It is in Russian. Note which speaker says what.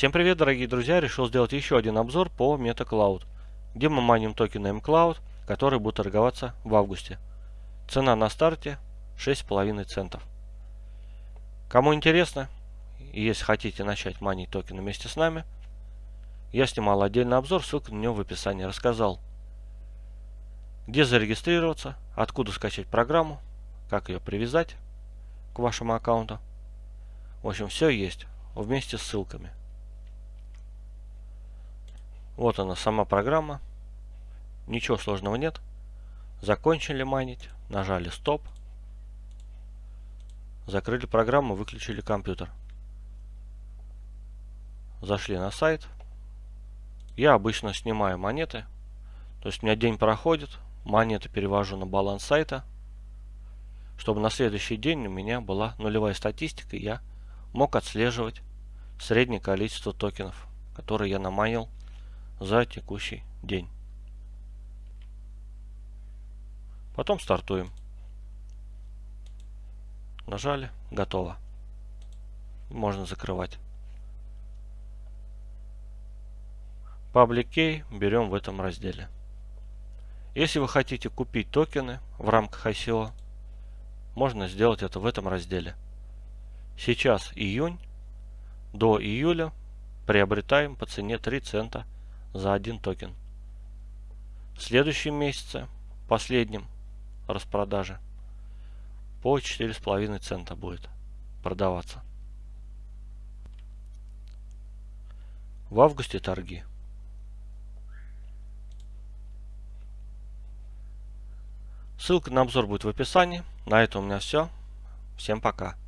Speaker 1: Всем привет, дорогие друзья! Решил сделать еще один обзор по MetaCloud, где мы майним токены MCloud, которые будут торговаться в августе. Цена на старте 6,5 центов. Кому интересно, если хотите начать майнить токены вместе с нами, я снимал отдельный обзор, ссылка на него в описании. Рассказал, где зарегистрироваться, откуда скачать программу, как ее привязать к вашему аккаунту. В общем, все есть вместе с ссылками. Вот она сама программа. Ничего сложного нет. Закончили майнить. Нажали стоп. Закрыли программу, выключили компьютер. Зашли на сайт. Я обычно снимаю монеты. То есть у меня день проходит, монеты перевожу на баланс сайта, чтобы на следующий день у меня была нулевая статистика, и я мог отслеживать среднее количество токенов, которые я наманил за текущий день. Потом стартуем. Нажали, готово. Можно закрывать. Public Key берем в этом разделе. Если вы хотите купить токены в рамках ICO, можно сделать это в этом разделе. Сейчас июнь, до июля приобретаем по цене 3 цента за один токен. В следующем месяце, последнем распродаже, по 4,5 цента будет продаваться. В августе торги. Ссылка на обзор будет в описании. На этом у меня все. Всем пока.